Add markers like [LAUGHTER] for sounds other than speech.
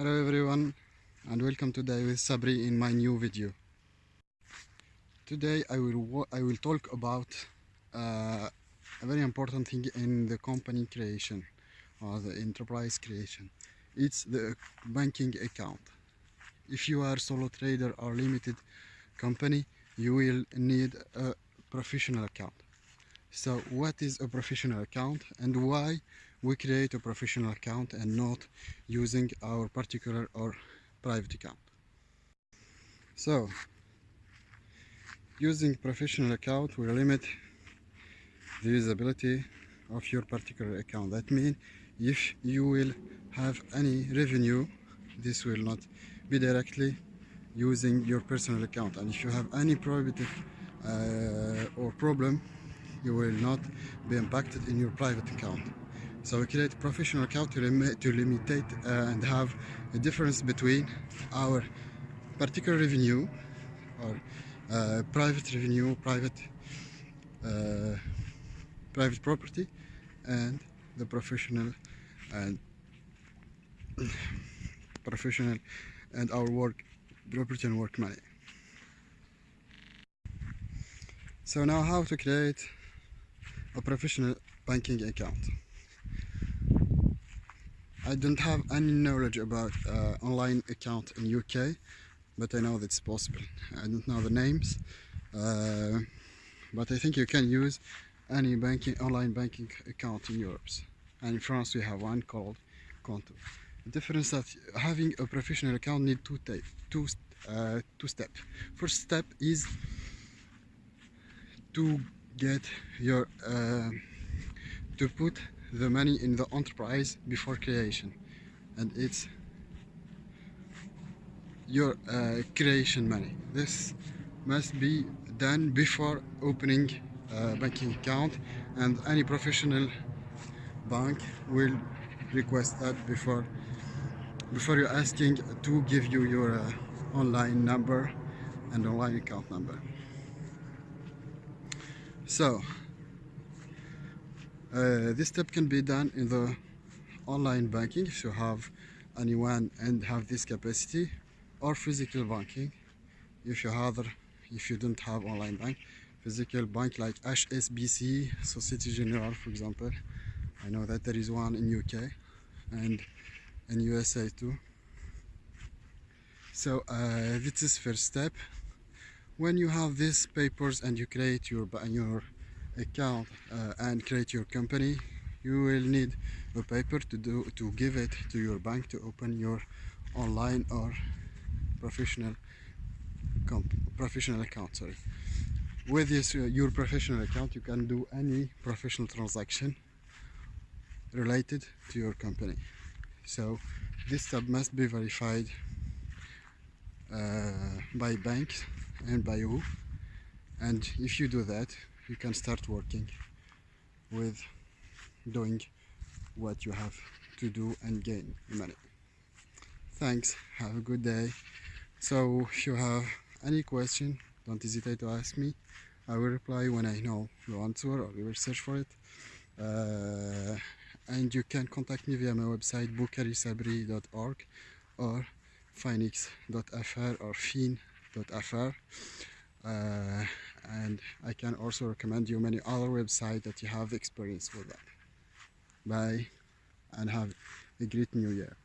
Hello everyone and welcome today with Sabri in my new video. Today I will I will talk about uh, a very important thing in the company creation or the enterprise creation. It's the banking account. If you are a solo trader or limited company, you will need a professional account. So what is a professional account and why we create a professional account and not using our particular or private account. So using professional account will limit the usability of your particular account. That means if you will have any revenue, this will not be directly using your personal account. And if you have any private uh, or problem, you will not be impacted in your private account. So we create professional account to, lim to limitate and have a difference between our particular revenue or uh, private revenue, private uh, private property and the professional and [CLEARS THROAT] professional and our work property and work money. So now how to create a professional banking account. I don't have any knowledge about uh, online account in UK, but I know that it's possible. I don't know the names, uh, but I think you can use any banking online banking account in Europe. And in France we have one called Qonto. The difference that having a professional account need two two uh, two steps. First step is to get your uh, to put the money in the enterprise before creation. And it's your uh, creation money. This must be done before opening a banking account and any professional bank will request that before before you're asking to give you your uh, online number and online account number. So uh, this step can be done in the online banking if you have anyone and have this capacity or physical banking if you have if you don't have online bank. Physical bank like HSBC Societe Generale for example. I know that there is one in UK and in USA too. So uh, this is first step. When you have these papers and you create your your account uh, and create your company you will need a paper to do to give it to your bank to open your online or professional professional account sorry. With this uh, your professional account you can do any professional transaction related to your company. So this step must be verified uh, by banks and by you and if you do that you can start working with doing what you have to do and gain money. Thanks. Have a good day. So if you have any question don't hesitate to ask me. I will reply when I know the answer or you will search for it. Uh, and you can contact me via my website boukarisabri.org or phoenix.fr or fin.fr uh, and I can also recommend you many other websites that you have experience with that. Bye and have a great new year